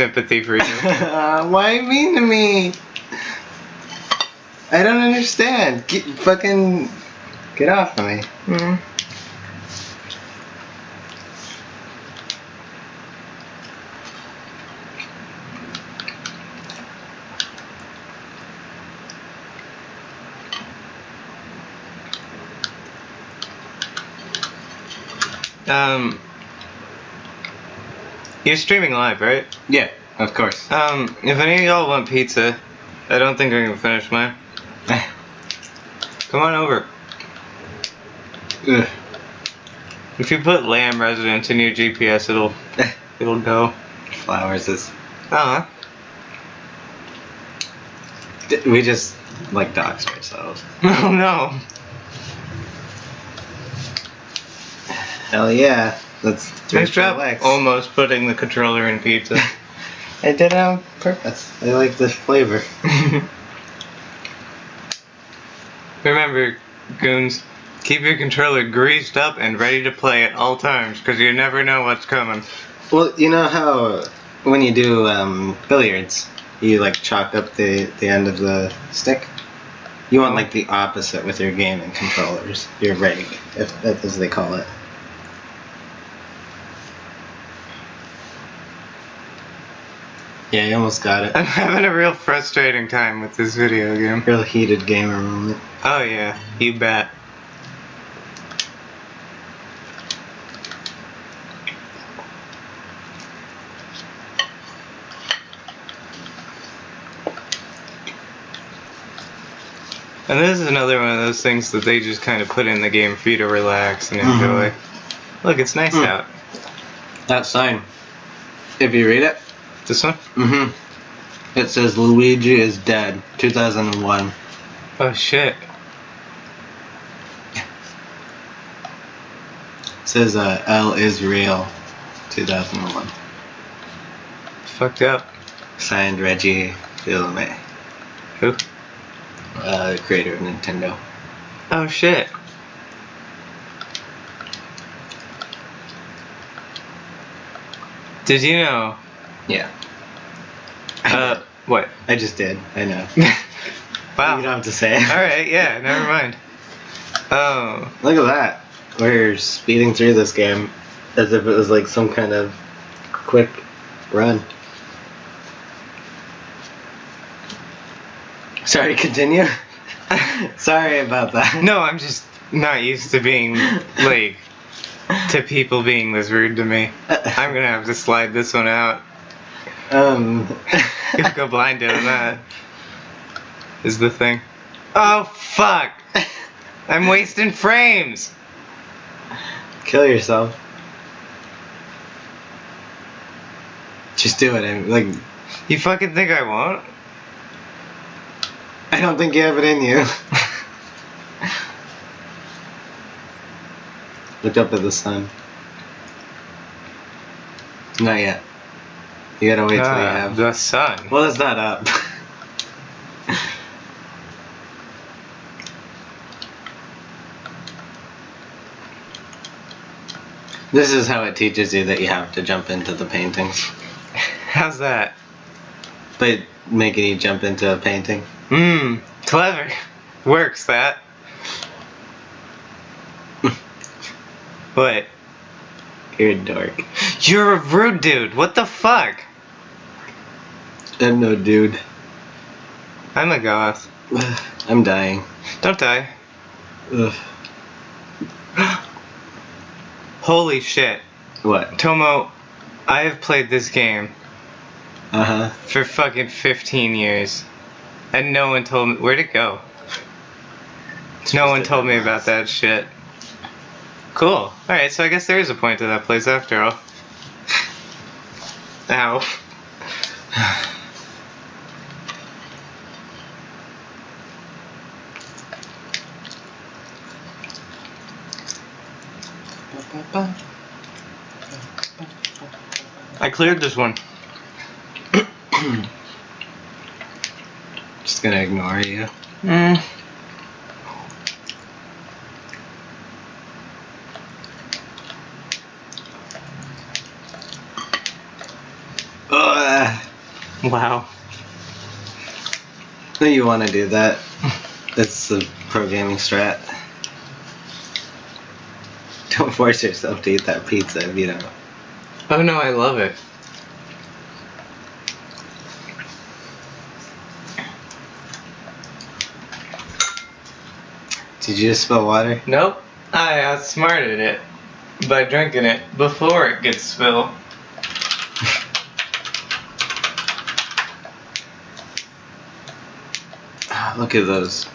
sympathy for you. Uh, why mean to me? I don't understand. Get, fucking get off of me. Hmm. Um, you're streaming live, right? Yeah, of course. Um, if any of y'all want pizza, I don't think I can finish mine. Come on over. Ugh. If you put lamb residence in your GPS, it'll it'll go. Flowers is. Uh huh. D- We just like dogs ourselves. Oh no. Hell yeah. Let's Nice job. relax. Almost putting the controller in pizza. I did it on purpose. I like the flavor. Remember, goons, keep your controller greased up and ready to play at all times, because you never know what's coming. Well, you know how when you do um, billiards, you like chalk up the, the end of the stick? You want like the opposite with your gaming controllers. Your rig, if that as they call it. Yeah, you almost got it. I'm having a real frustrating time with this video game. Real heated gamer moment. Oh yeah, you bet. And this is another one of those things that they just kind of put in the game for you to relax and enjoy. Look, it's nice Mm. out. That sign. If you read it, This one? mm-hmm. It says Luigi is dead. 2001. Oh shit. It says uh, L is real. 2001. Fucked up. Signed Reggie Fils-Aimé, Who? uh, the creator of Nintendo. Oh shit. Did you know? Yeah. Uh, what? I just did. I know. wow. You don't have to say it. All right. Yeah. Never mind. Oh. Look at that. We're speeding through this game as if it was like some kind of quick run. Sorry, continue. Sorry about that. No, I'm just not used to being like to people being this rude to me. I'm gonna have to slide this one out. Um. Go blind doing that. Is the thing. Oh fuck! I'm wasting frames. Kill yourself. Just do it. I'm like, You fucking think I won't? I don't think you have it in you. Look up at the sun. Not yet. You gotta wait till you Ah, have. the sun. Well, it's not up. this is how it teaches you that you have to jump into the paintings. How's that? By making you jump into a painting. Mmm, clever. Works that. what? You're a dork. You're a rude dude. What the fuck? I'm no dude. I'm a goth. I'm dying. Don't die. Ugh. Holy shit. What? Tomo, I have played this game Uh huh. for fucking 15 years. And no one told me. Where'd it go? No one told me about that shit. Cool. Alright, so I guess there is a point to that place after all. Ow. Cleared this one. Just gonna ignore you. Mm. Ugh. Wow. No, you want to do that. That's the pro gaming strat. Don't force yourself to eat that pizza if you don't. Oh no, I love it. Did you just spill water? Nope. I outsmarted it by drinking it before it gets spilled. Ah, look at those.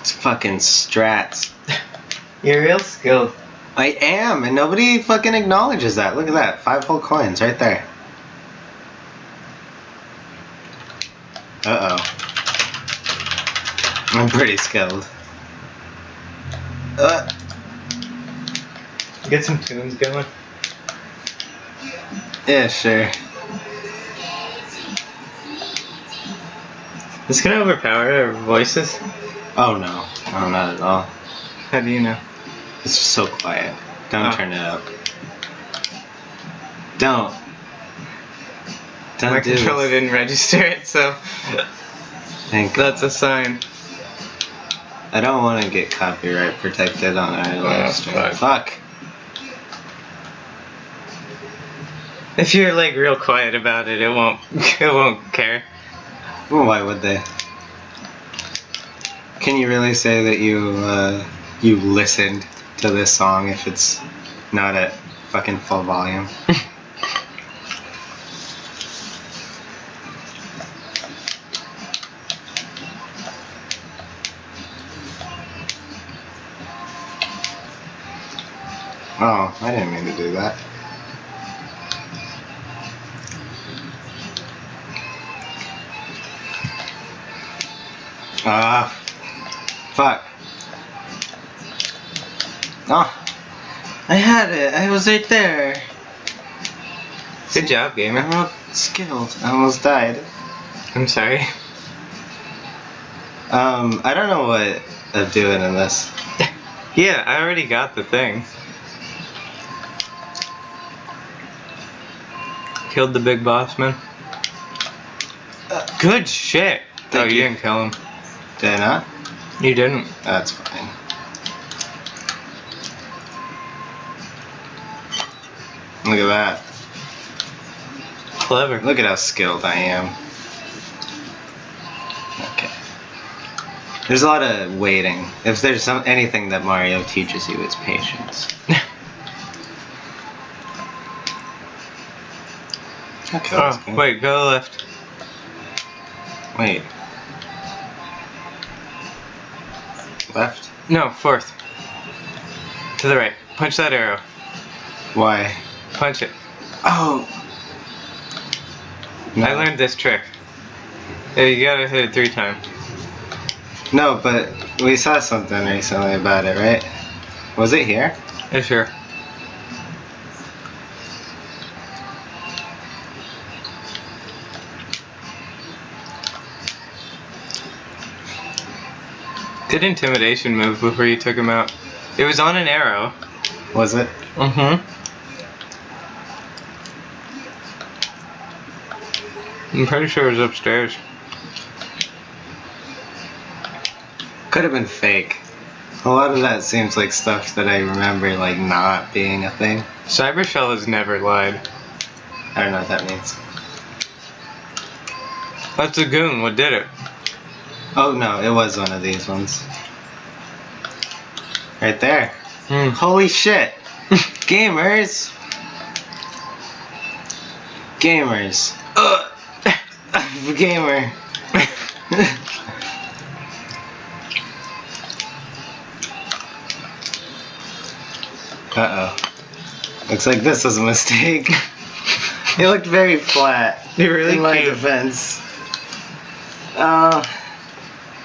It's fucking strats. You're real skilled. I am, and nobody fucking acknowledges that. Look at that. Five whole coins right there. Uh oh. I'm pretty skilled. Uh, Get some tunes going. yeah, sure. This can overpower our voices. Oh no. No, not at all. How do you know? It's just so quiet. Don't Oh. turn it up. Don't. Don't My do controller this. didn't register it, so Thank God. that's a sign. I don't want to get copyright protected on our live stream. fuck. Fuck. If you're like real quiet about it, it won't it won't care. Well, why would they? Can you really say that you uh, you listened to this song if it's not at fucking full volume? I didn't mean to do that. Ah, fuck. Oh, I had it. I was right there. Good job, gamer. I'm not skilled. I almost died. I'm sorry. Um, I don't know what I'm doing in this. Yeah, I already got the thing. Killed the big boss man. Uh, Good shit. oh, Thank you you. didn't kill him. Did I not? You didn't. That's fine. Look at that. Clever. Look at how skilled I am. Okay. There's a lot of waiting. If there's some anything that Mario teaches you, it's patience. Okay. oh, wait, go left. Wait. Left? No, fourth. To the right. Punch that arrow. Why? Punch it. Oh. No. I learned this trick. You gotta hit it three times. No, but we saw something recently about it, right? Was it here? Yeah, sure. Good intimidation move before you took him out. It was on an arrow. Was it? Mm-hmm. I'm pretty sure it was upstairs. Could have been fake. A lot of that seems like stuff that I remember like not being a thing. Cybershell has never lied. I don't know what that means. That's a goon. What did it? Oh no, it was one of these ones. Right there. Hmm. Holy shit! Gamers! Gamers. Ugh. Gamer. Uh oh. Looks like this was a mistake. it looked very flat. You're really in my cute. defense. Uh,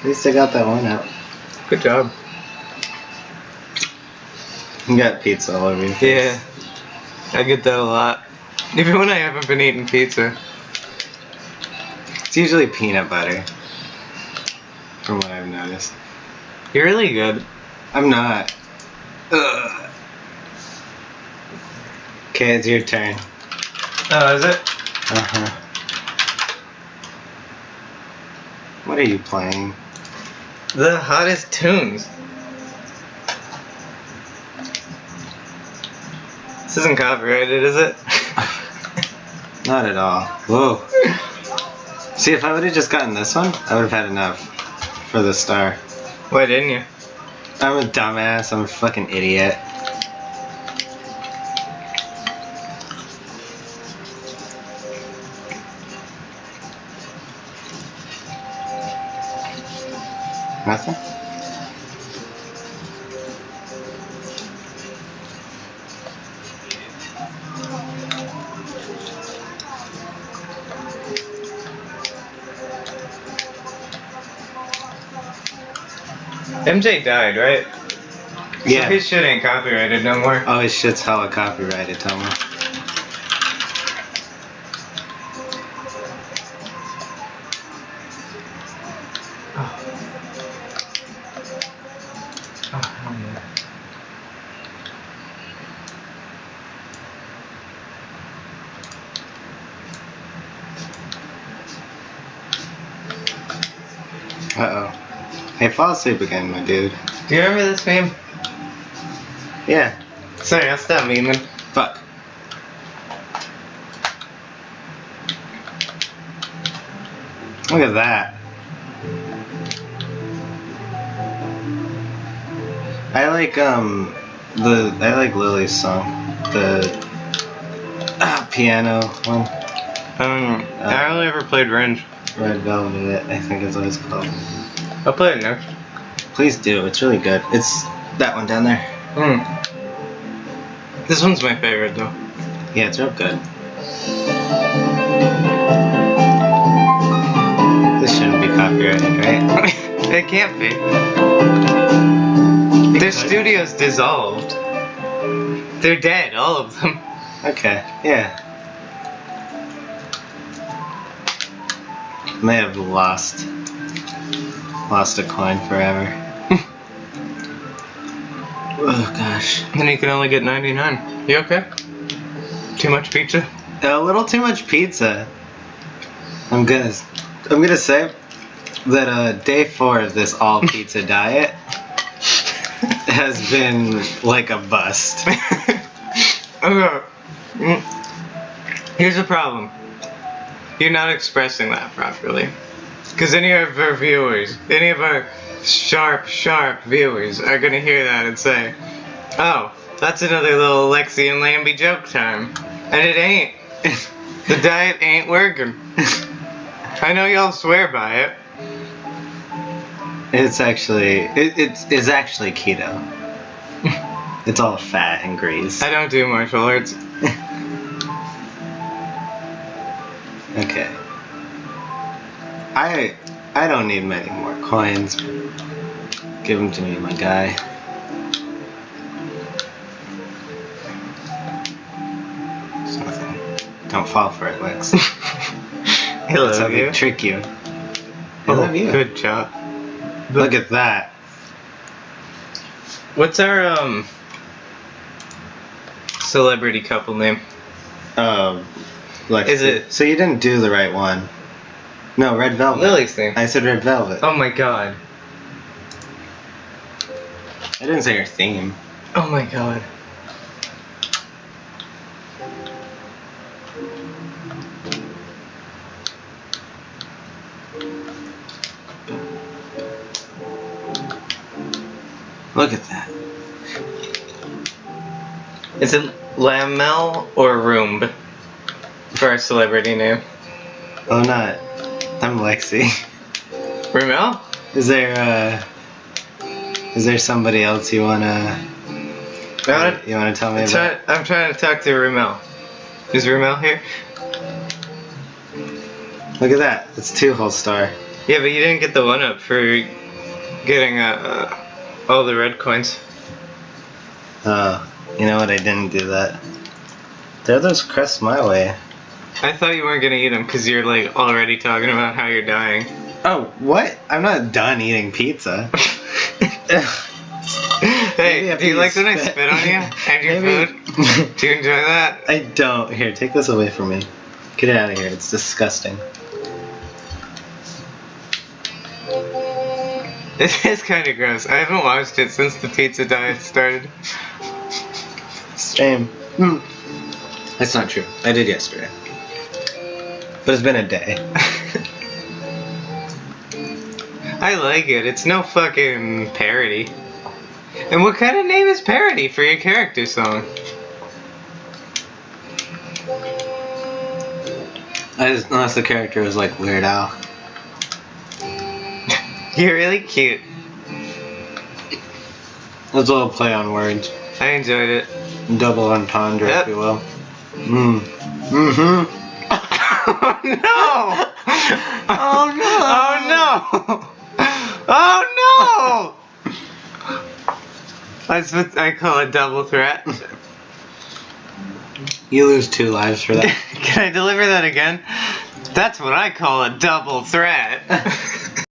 at least I got that one out. Good job. You got pizza all over your face. Yeah. I get that a lot. Even when I haven't been eating pizza. It's usually peanut butter. From what I've noticed. You're really good. I'm not. Ugh. Okay, it's your turn. Oh, is it? Uh huh. What are you playing? The hottest tunes. This isn't copyrighted, is it? Not at all. Whoa. See, if I would have just gotten this one, I would have had enough for the star. Why didn't you? I'm a dumbass. I'm a fucking idiot. Nothing? MJ died, right? Yeah. So his shit ain't copyrighted no more. Oh, his shit's hella copyrighted, tell me. Fall asleep again, my dude. Do you remember this meme? Yeah. Sorry, I'll stop memeing. Fuck. Look at that. I like um the I like Lily's song. The ah, piano one. Um, I only ever played Renge. Red Velvet, I think is what it's called. I'll play it next. Please do, it's really good. It's that one down there. Hmm. This one's my favorite though. Yeah, it's real good. This shouldn't be copyrighted, right? it can't be. Their studio's dissolved. They're dead, all of them. Okay, yeah. May have lost lost a coin forever. oh gosh. Then you can only get 99. You okay? Too much pizza? A little too much pizza. I'm gonna I'm gonna say that uh day four of this all pizza diet has been like a bust. okay. Mm. Here's the problem. You're not expressing that properly. Because any of our viewers, any of our sharp, sharp viewers are gonna hear that and say, Oh, that's another little Lexi and Lambie joke time. And it ain't. the diet ain't working. I know y'all swear by it. It's actually it, it's it's actually keto. It's all fat and grease. I don't do martial arts. I I don't need many more coins. Give them to me, my guy. It's nothing. Don't fall for it, Lex. I That's how love they you. trick you. Oh, you. Good job. Look at that. What's our um celebrity couple name? Um, Lex. Is it- So you didn't do the right one. No, Red Velvet. Lily's name. I said Red Velvet. Oh my god. I didn't say your theme. Oh my god. Look at that. Is it Lamel or Roomb for our celebrity name? Oh, not. I'm Lexi. Roomel? Is there uh is there somebody else you wanna No, you wanna tell me I'm, about? trying, I'm trying to talk to Roomel. Is Roomel here? Look at that. It's two whole star. Yeah, but you didn't get the one up for getting uh, uh, all the red coins. Uh, you know what? I didn't do that. Throw those crusts my way. I thought you weren't gonna eat them because you're like already talking about how you're dying. Oh, what? I'm not done eating pizza. Hey, do you like when I spit- on you and your Maybe- food? Do you enjoy that? I don't. Here, take this away from me. Get it out of here. It's disgusting. It is kind of gross. I haven't watched it since the pizza diet started. Same. Hmm. That's not true. I did yesterday. But it's been a day. I like it. It's no fucking parody. And what kind of name is parody for your character song? Just, unless the character was like Weird Al. You're really cute. That's a little play on words. I enjoyed it. Double entendre, Yep. if you will. Mm. Mm-hmm. Oh no! Oh, no. Oh no! Oh no! Oh, That's what I call a double threat. You lose two lives for that. Can I deliver that again? That's what I call a double threat.